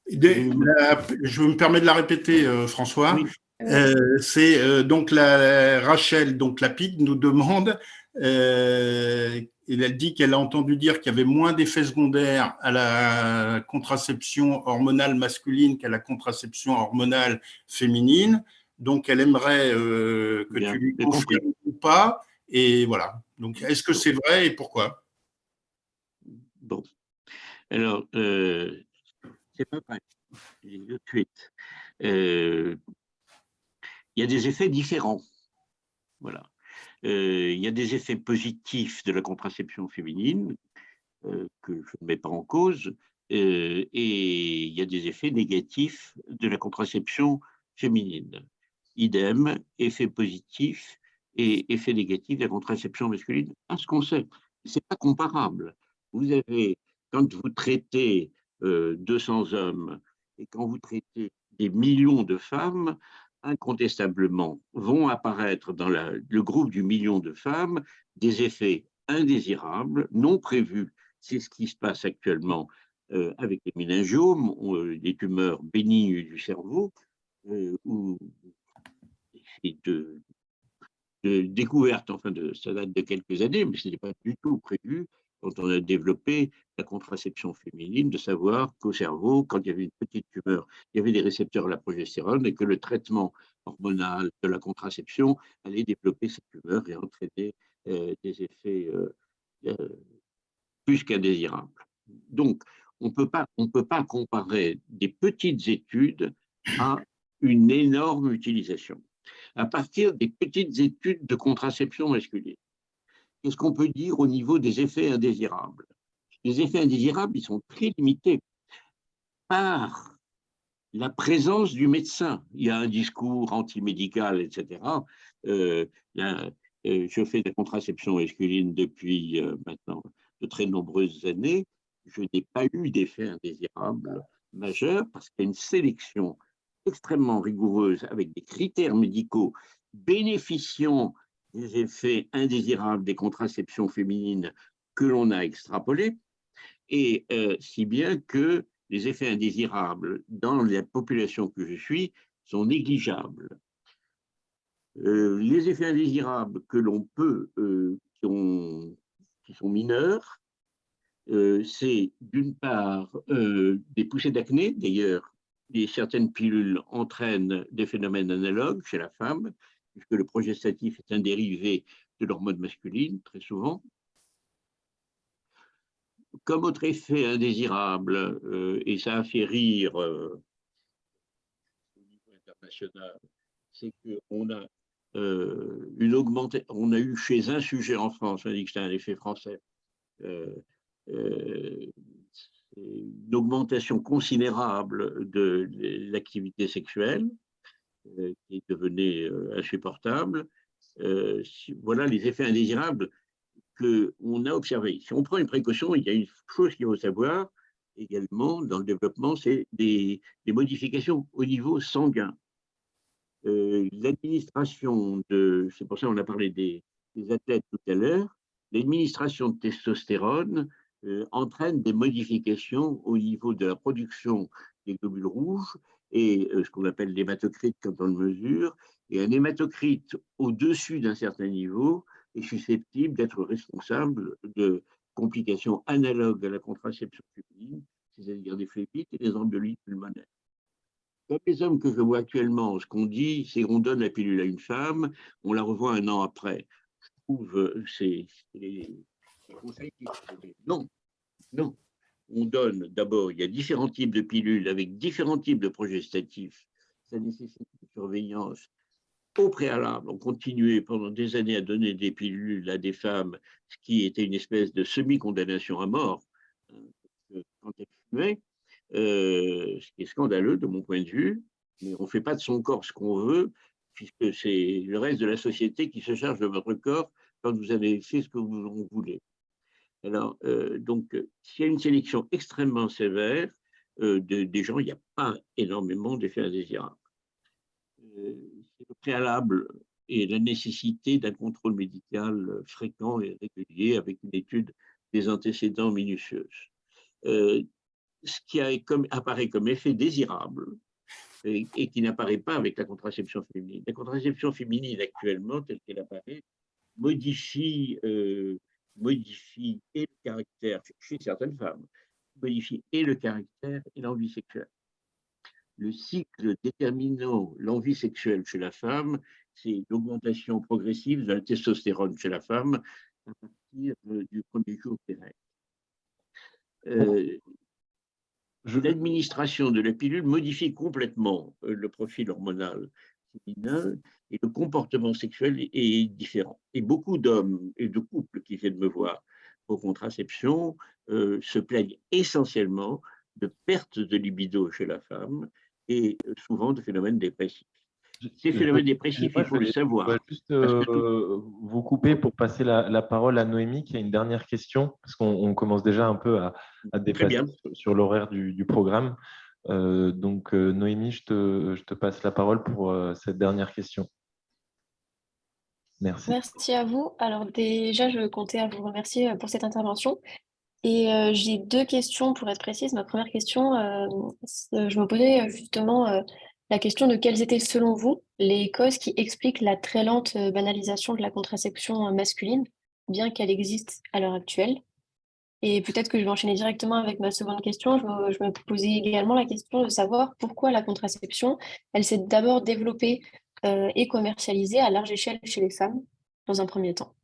je me permets de la répéter, François. Euh, c'est euh, donc la, Rachel, donc la PID, nous demande, euh, elle dit qu'elle a entendu dire qu'il y avait moins d'effets secondaires à la contraception hormonale masculine qu'à la contraception hormonale féminine. Donc, elle aimerait que tu lui confirmes ou pas. Et voilà. Donc, est-ce que c'est vrai et pourquoi? Bon. Alors, c'est pas vrai. Tout de suite il y a des effets différents. Voilà. Euh, il y a des effets positifs de la contraception féminine euh, que je ne mets pas en cause, euh, et il y a des effets négatifs de la contraception féminine. Idem, effet positif et effet négatif de la contraception masculine. À ce qu'on sait, c'est pas comparable. Vous avez, quand vous traitez 200 hommes et quand vous traitez des millions de femmes, incontestablement vont apparaître dans le groupe du million de femmes des effets indésirables, non prévus. C'est ce qui se passe actuellement euh, avec les méningiomes, euh, des tumeurs bénignes du cerveau, euh, ou de, de découverte, enfin, de, ça date de quelques années, mais ce n'est pas du tout prévu quand on a développé la contraception féminine, de savoir qu'au cerveau, quand il y avait une petite tumeur, il y avait des récepteurs à la progestérone et que le traitement hormonal de la contraception allait développer cette tumeur et entraîner euh, des effets euh, euh, plus qu'indésirables. Donc, on ne peut pas comparer des petites études à une énorme utilisation. À partir des petites études de contraception masculine, qu'est-ce qu'on peut dire au niveau des effets indésirables? Les effets indésirables, ils sont très limités par la présence du médecin. Il y a un discours antimédical, etc. Euh, euh, je fais de la contraception masculine depuis euh, maintenant de très nombreuses années. Je n'ai pas eu d'effets indésirables majeurs parce qu'il y a une sélection extrêmement rigoureuse avec des critères médicaux bénéficiant des effets indésirables des contraceptions féminines que l'on a extrapolés, et euh, si bien que les effets indésirables dans la population que je suis sont négligeables. Euh, les effets indésirables que l'on peut, euh, qui, qui, sont mineurs, c'est d'une part des poussées d'acné, d'ailleurs, certaines pilules entraînent des phénomènes analogues chez la femme, puisque le progestatif est un dérivé de l'hormone masculine, très souvent. Comme autre effet indésirable, euh, et ça a fait rire euh, au niveau international, c'est qu'on a euh, a eu chez un sujet en France, on dit que c'était un effet français, une augmentation considérable de l'activité sexuelle, qui devenait euh, insupportable. Euh, voilà les effets indésirables qu'on a observés. Si on prend une précaution, il y a une chose qu'il faut savoir également dans le développement, c'est des, modifications au niveau sanguin. l'administration de, c'est pour ça qu'on a parlé des, athlètes tout à l'heure, l'administration de testostérone entraîne des modifications au niveau de la production des globules rouges et euh, ce qu'on appelle l'hématocrite quand on le mesure. Et un hématocrite au-dessus d'un certain niveau est susceptible d'être responsable de complications analogues à la contraception féminine, c'est-à-dire des phlébites et des embolies pulmonaires. Comme les hommes que je vois actuellement, ce qu'on dit, c'est qu'on donne la pilule à une femme, on la revoit un an après. Je trouve euh, c'est les conseils qui Non, non on donne d'abord, il y a différents types de pilules avec différents types de progestatifs. Ça nécessite une surveillance au préalable. On continuait pendant des années à donner des pilules à des femmes, ce qui était une espèce de semi-condamnation à mort hein, quand euh, ce qui est scandaleux de mon point de vue. Mais on ne fait pas de son corps ce qu'on veut, puisque c'est le reste de la société qui se charge de votre corps quand vous avez fait ce que vous voulez. Alors, euh, donc, s'il y a une sélection extrêmement sévère euh, des gens, il n'y a pas énormément d'effets indésirables. Euh, le préalable et la nécessité d'un contrôle médical fréquent et régulier avec une étude des antécédents minutieuse. Euh, ce qui apparaît comme effet désirable et, qui n'apparaît pas avec la contraception féminine. La contraception féminine actuellement, telle qu'elle apparaît, modifie, euh, modifie et le caractère, chez certaines femmes, modifie et le caractère et l'envie sexuelle. Le cycle déterminant l'envie sexuelle chez la femme, c'est l'augmentation progressive de la testostérone chez la femme à partir euh, du premier jour des règles. Euh, L'administration de la pilule modifie complètement euh, le profil hormonal féminin et le comportement sexuel est différent. Et beaucoup d'hommes et de couples qui viennent me voir pour contraception euh, se plaignent essentiellement de perte de libido chez la femme et souvent de phénomènes dépressifs. Ces phénomènes dépressifs, il faut le savoir. Je vais juste euh, vous couper pour passer la, parole à Noémie qui a une dernière question, parce qu'on commence déjà un peu à, à dépasser sur, l'horaire du, programme. Euh, donc, euh, Noémie, je te, passe la parole pour cette dernière question. Merci. Merci à vous. Alors déjà, je comptais à vous remercier pour cette intervention. Et j'ai deux questions pour être précise. Ma première question, je me posais justement la question de quelles étaient, selon vous, les causes qui expliquent la très lente euh, banalisation de la contraception euh, masculine, bien qu'elle existe à l'heure actuelle? Et peut-être que je vais enchaîner directement avec ma seconde question. Je me, posais également la question de savoir pourquoi la contraception, elle s'est d'abord développée euh, et commercialisée à large échelle chez les femmes, dans un premier temps.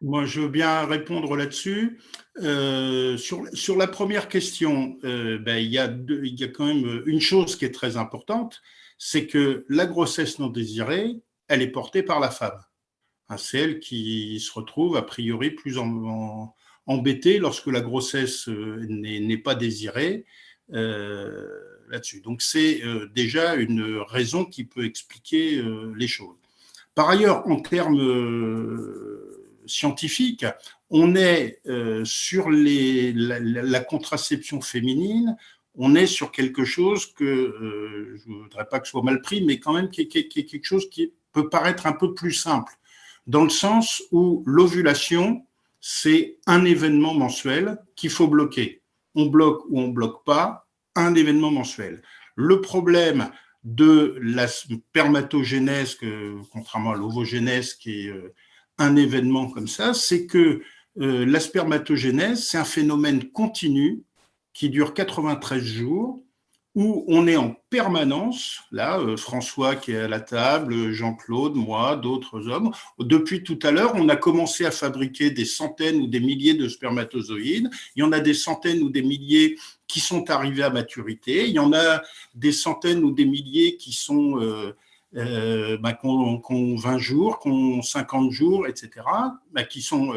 Moi, je veux bien répondre là-dessus. Euh, sur, sur, la première question, euh, ben, il, y a il y a quand même une chose qui est très importante, c'est que la grossesse non désirée, elle est portée par la femme. Hein, c'est elle qui se retrouve a priori plus embêtée lorsque la grossesse euh, n'est pas désirée là-dessus. Donc c'est déjà une raison qui peut expliquer les choses. Par ailleurs, en termes scientifique, on est euh, sur les, la, contraception féminine, on est sur quelque chose que, euh, je ne voudrais pas que ce soit mal pris, mais quand même qui, est quelque chose qui peut paraître un peu plus simple, dans le sens où l'ovulation, c'est un événement mensuel qu'il faut bloquer. On bloque ou on bloque pas un événement mensuel. Le problème de la spermatogénèse, contrairement à l'ovogénèse qui est euh, un événement comme ça, c'est que euh, la spermatogénèse, c'est un phénomène continu qui dure 93 jours, où on est en permanence, là, euh, François qui est à la table, Jean-Claude, moi, d'autres hommes, depuis tout à l'heure, on a commencé à fabriquer des centaines ou des milliers de spermatozoïdes, il y en a des centaines ou des milliers qui sont arrivés à maturité, il y en a des centaines ou des milliers qui sont... Euh, euh, bah, qu'on 20 jours, qu'on 50 jours, etc., bah, qui sont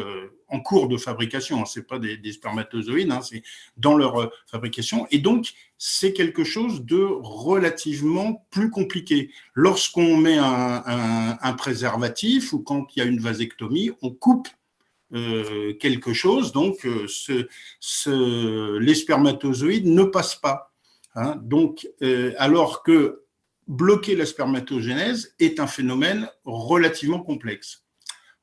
en cours de fabrication. Hein, ce pas des, spermatozoïdes, hein, c'est dans leur euh, fabrication. Et donc, c'est quelque chose de relativement plus compliqué. Lorsqu'on met un, préservatif ou quand il y a une vasectomie, on coupe quelque chose, donc ce, les spermatozoïdes ne passent pas. Hein. donc, alors que bloquer la spermatogénèse est un phénomène relativement complexe.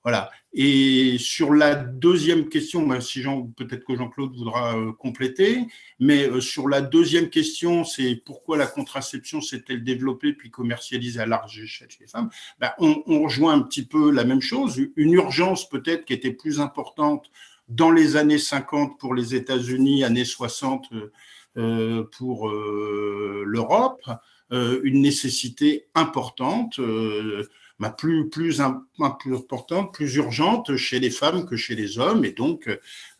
Voilà. Et sur la deuxième question, si peut-être que Jean-Claude voudra euh, compléter, mais euh, sur la deuxième question, c'est pourquoi la contraception s'est-elle développée puis commercialisée à large échelle chez les femmes? Ben, on, rejoint un petit peu la même chose, une urgence peut-être qui était plus importante dans les années 50 pour les États-Unis, années 60 euh, pour l'Europe, une nécessité importante, bah, plus, importante, plus urgente chez les femmes que chez les hommes. Et donc,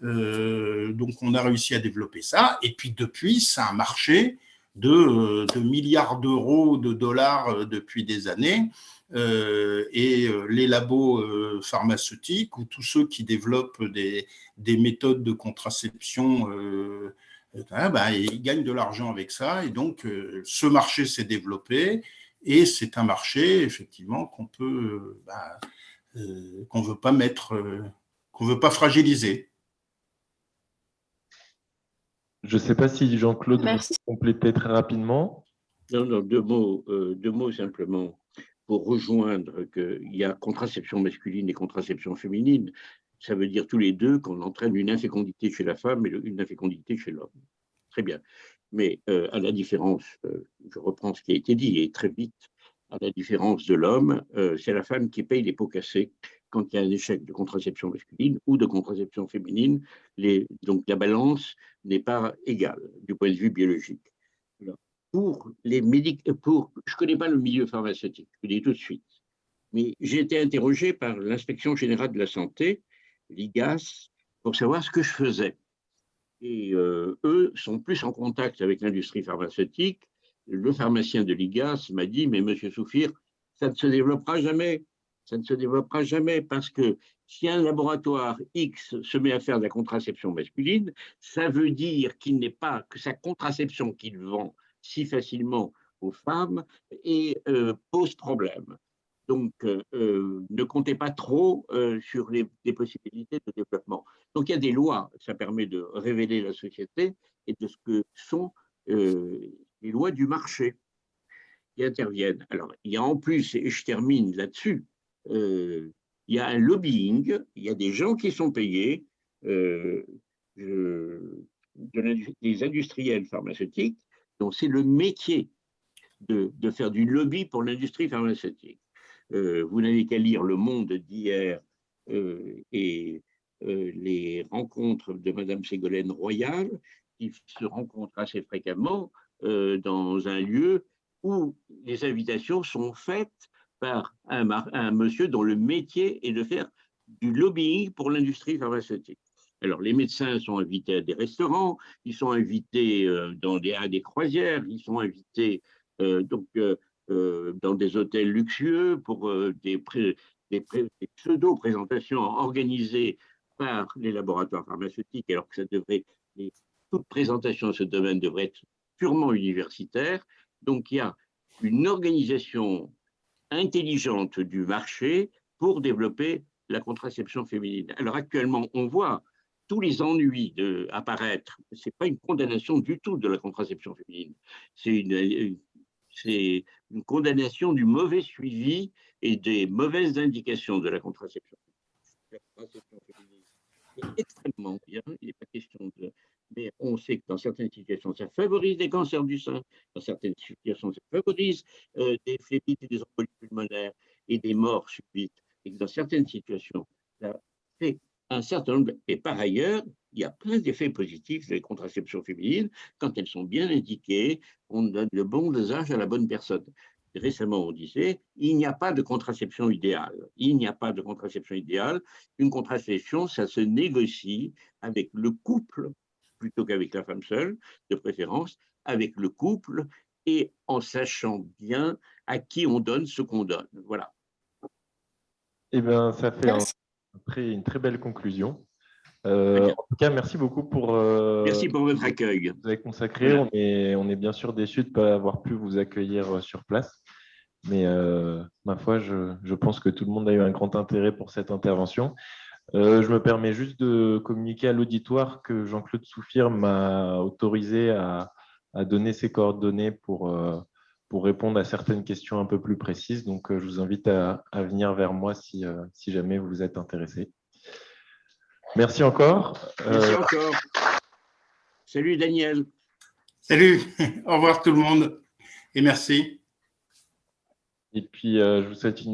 euh, on a réussi à développer ça. Et puis depuis, c'est un marché de, de milliards d'euros, de dollars depuis des années. et les labos pharmaceutiques ou tous ceux qui développent des, des méthodes de contraception Hein, bah, ils gagnent de l'argent avec ça. Et donc, euh, ce marché s'est développé et c'est un marché, effectivement, qu'on peut, euh, bah, euh, qu'on veut pas mettre, qu'on veut pas fragiliser. Je ne sais pas si Jean-Claude veut compléter très rapidement. Non, non, deux mots, deux mots simplement. pour rejoindre qu'il y a contraception masculine et contraception féminine, ça veut dire tous les deux qu'on entraîne une infécondité chez la femme et une infécondité chez l'homme. Très bien. Mais euh, à la différence, euh, je reprends ce qui a été dit, et très vite, à la différence de l'homme, euh, c'est la femme qui paye les pots cassés quand il y a un échec de contraception masculine ou de contraception féminine. Donc la balance n'est pas égale du point de vue biologique. Pour les pour, je ne connais pas le milieu pharmaceutique, je le dis tout de suite, mais j'ai été interrogé par l'inspection générale de la santé, l'IGAS, pour savoir ce que je faisais. Et euh, eux sont plus en contact avec l'industrie pharmaceutique. Le pharmacien de l'IGAS m'a dit, mais monsieur Soufir, ça ne se développera jamais. Ça ne se développera jamais parce que si un laboratoire X se met à faire de la contraception masculine, ça veut dire qu'il n'est pas que sa contraception qu'il vend si facilement aux femmes et euh, pose problème. Donc, euh, euh, ne comptez pas trop euh, sur les, possibilités de développement. Donc, il y a des lois, ça permet de révéler la société et de ce que sont les lois du marché qui interviennent. Alors, il y a en plus, et je termine là-dessus, il y a un lobbying, il y a des gens qui sont payés, des industriels pharmaceutiques, dont c'est le métier de, de faire du lobby pour l'industrie pharmaceutique. Euh, vous n'avez qu'à lire Le Monde d'hier euh, et euh, les rencontres de Madame Ségolène Royal, qui se rencontrent assez fréquemment dans un lieu où les invitations sont faites par un, monsieur dont le métier est de faire du lobbying pour l'industrie pharmaceutique. Alors, les médecins sont invités à des restaurants, ils sont invités dans des, à des croisières, ils sont invités donc dans des hôtels luxueux pour euh, des, pseudo-présentations organisées par les laboratoires pharmaceutiques, alors que ça devrait, toute présentation dans ce domaine devrait être purement universitaire. Donc, il y a une organisation intelligente du marché pour développer la contraception féminine. Alors actuellement, on voit tous les ennuis de, apparaître. Ce n'est pas une condamnation du tout de la contraception féminine. C'est une, condamnation du mauvais suivi et des mauvaises indications de la contraception. La contraception féminine est extrêmement bien, il n'est pas question de... Mais on sait que dans certaines situations, ça favorise des cancers du sein, dans certaines situations, ça favorise euh, des phlébites et des embolies pulmonaires et des morts subites, et que dans certaines situations, ça fait un certain nombre. Et par ailleurs, il y a plein d'effets positifs des contraceptions féminines quand elles sont bien indiquées, on donne le bon dosage à la bonne personne. Récemment, on disait, il n'y a pas de contraception idéale. Il n'y a pas de contraception idéale. Une contraception, ça se négocie avec le couple, plutôt qu'avec la femme seule, de préférence, avec le couple et en sachant bien à qui on donne ce qu'on donne. Voilà. Eh bien, ça fait un une très belle conclusion. Euh, en tout cas, merci beaucoup pour, euh, merci pour votre accueil. Vous avez consacré. On, est, on est bien sûr déçus de ne pas avoir pu vous accueillir euh, sur place. Mais ma foi, je, je, pense que tout le monde a eu un grand intérêt pour cette intervention. je me permets juste de communiquer à l'auditoire que Jean-Claude Souffir m'a autorisé à, à, donner ses coordonnées pour, pour répondre à certaines questions un peu plus précises. Donc, je vous invite à, à venir vers moi si, si jamais vous êtes intéressé. Merci encore. Merci euh, encore. Salut Daniel. Salut, au revoir tout le monde et merci. Et puis, euh, je vous souhaite une